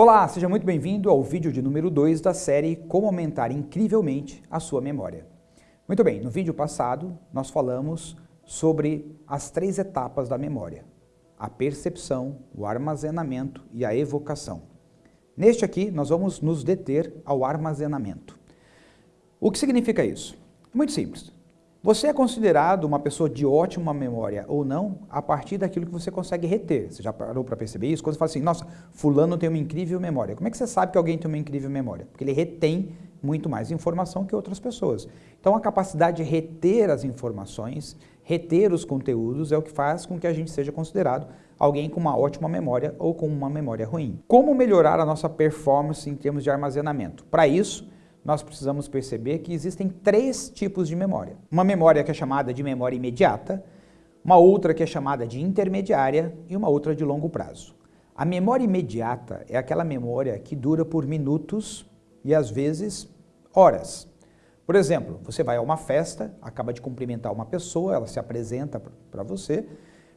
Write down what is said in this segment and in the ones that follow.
Olá, seja muito bem-vindo ao vídeo de número 2 da série Como Aumentar Incrivelmente a Sua Memória. Muito bem, no vídeo passado nós falamos sobre as três etapas da memória, a percepção, o armazenamento e a evocação. Neste aqui nós vamos nos deter ao armazenamento. O que significa isso? Muito simples. Você é considerado uma pessoa de ótima memória ou não a partir daquilo que você consegue reter. Você já parou para perceber isso? Quando você fala assim, nossa, fulano tem uma incrível memória. Como é que você sabe que alguém tem uma incrível memória? Porque ele retém muito mais informação que outras pessoas. Então a capacidade de reter as informações, reter os conteúdos é o que faz com que a gente seja considerado alguém com uma ótima memória ou com uma memória ruim. Como melhorar a nossa performance em termos de armazenamento? Para isso, nós precisamos perceber que existem três tipos de memória. Uma memória que é chamada de memória imediata, uma outra que é chamada de intermediária e uma outra de longo prazo. A memória imediata é aquela memória que dura por minutos e às vezes horas. Por exemplo, você vai a uma festa, acaba de cumprimentar uma pessoa, ela se apresenta para você,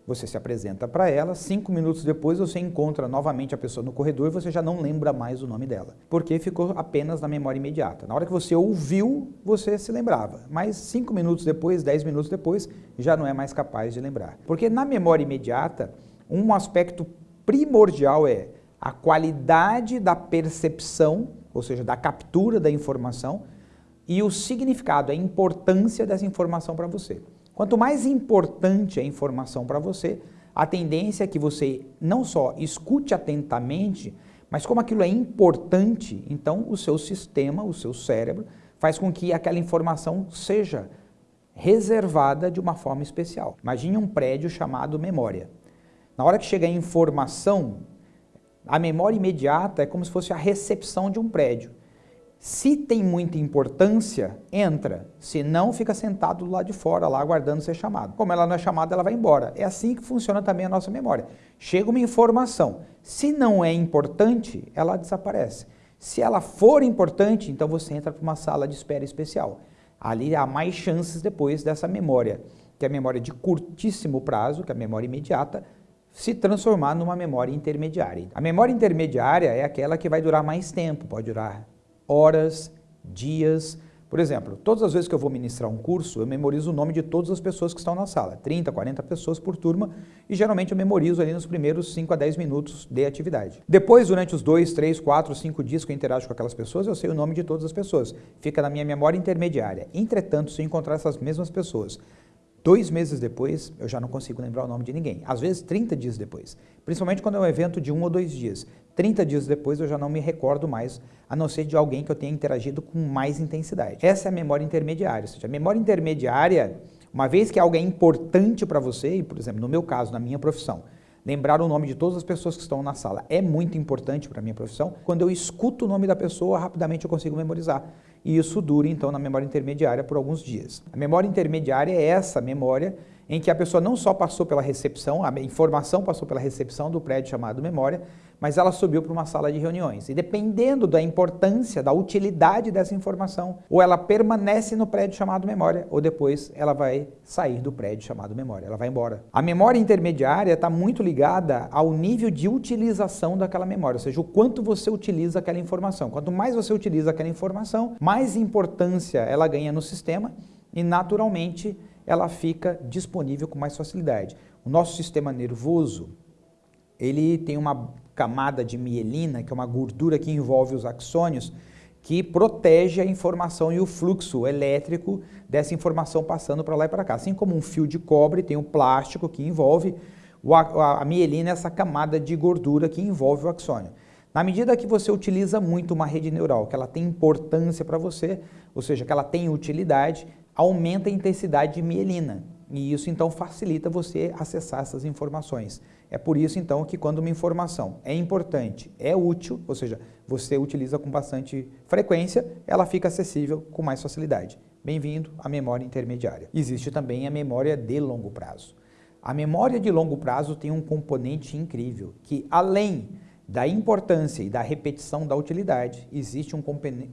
você se apresenta para ela, cinco minutos depois você encontra novamente a pessoa no corredor e você já não lembra mais o nome dela, porque ficou apenas na memória imediata. Na hora que você ouviu, você se lembrava, mas cinco minutos depois, dez minutos depois, já não é mais capaz de lembrar. Porque na memória imediata, um aspecto primordial é a qualidade da percepção, ou seja, da captura da informação, e o significado, a importância dessa informação para você. Quanto mais importante a informação para você, a tendência é que você não só escute atentamente, mas como aquilo é importante, então o seu sistema, o seu cérebro, faz com que aquela informação seja reservada de uma forma especial. Imagine um prédio chamado memória. Na hora que chega a informação, a memória imediata é como se fosse a recepção de um prédio. Se tem muita importância, entra. Se não, fica sentado do lado de fora, lá aguardando ser chamado. Como ela não é chamada, ela vai embora. É assim que funciona também a nossa memória. Chega uma informação. Se não é importante, ela desaparece. Se ela for importante, então você entra para uma sala de espera especial. Ali há mais chances depois dessa memória, que é a memória de curtíssimo prazo, que é a memória imediata, se transformar numa memória intermediária. A memória intermediária é aquela que vai durar mais tempo, pode durar horas, dias. Por exemplo, todas as vezes que eu vou ministrar um curso, eu memorizo o nome de todas as pessoas que estão na sala, 30, 40 pessoas por turma, e geralmente eu memorizo ali nos primeiros 5 a 10 minutos de atividade. Depois, durante os 2, 3, 4, 5 dias que eu interajo com aquelas pessoas, eu sei o nome de todas as pessoas. Fica na minha memória intermediária. Entretanto, se eu encontrar essas mesmas pessoas Dois meses depois, eu já não consigo lembrar o nome de ninguém. Às vezes, 30 dias depois. Principalmente quando é um evento de um ou dois dias. 30 dias depois, eu já não me recordo mais, a não ser de alguém que eu tenha interagido com mais intensidade. Essa é a memória intermediária. Ou seja, a memória intermediária, uma vez que algo é importante para você, e, por exemplo, no meu caso, na minha profissão, lembrar o nome de todas as pessoas que estão na sala é muito importante para a minha profissão. Quando eu escuto o nome da pessoa, rapidamente eu consigo memorizar. E isso dura, então, na memória intermediária por alguns dias. A memória intermediária é essa memória em que a pessoa não só passou pela recepção, a informação passou pela recepção do prédio chamado memória, mas ela subiu para uma sala de reuniões. E dependendo da importância, da utilidade dessa informação, ou ela permanece no prédio chamado memória, ou depois ela vai sair do prédio chamado memória, ela vai embora. A memória intermediária está muito ligada ao nível de utilização daquela memória, ou seja, o quanto você utiliza aquela informação. Quanto mais você utiliza aquela informação, mais importância ela ganha no sistema e naturalmente ela fica disponível com mais facilidade. O nosso sistema nervoso, ele tem uma camada de mielina, que é uma gordura que envolve os axônios, que protege a informação e o fluxo elétrico dessa informação passando para lá e para cá. Assim como um fio de cobre tem um plástico que envolve a mielina, essa camada de gordura que envolve o axônio. Na medida que você utiliza muito uma rede neural, que ela tem importância para você, ou seja, que ela tem utilidade, aumenta a intensidade de mielina. E isso então facilita você acessar essas informações. É por isso então que quando uma informação é importante, é útil, ou seja, você utiliza com bastante frequência, ela fica acessível com mais facilidade. Bem-vindo à memória intermediária. Existe também a memória de longo prazo. A memória de longo prazo tem um componente incrível, que além da importância e da repetição da utilidade, existe um,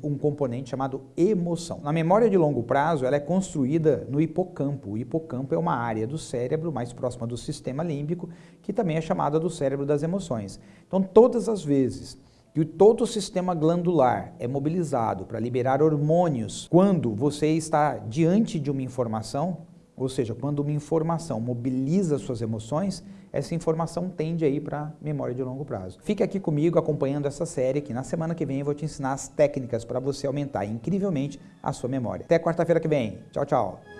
um, componente chamado emoção. Na memória de longo prazo, ela é construída no hipocampo. O hipocampo é uma área do cérebro mais próxima do sistema límbico, que também é chamada do cérebro das emoções. Então, todas as vezes que todo o sistema glandular é mobilizado para liberar hormônios quando você está diante de uma informação, ou seja, quando uma informação mobiliza suas emoções, essa informação tende aí para memória de longo prazo. Fique aqui comigo acompanhando essa série que na semana que vem eu vou te ensinar as técnicas para você aumentar incrivelmente a sua memória. Até quarta-feira que vem. Tchau, tchau.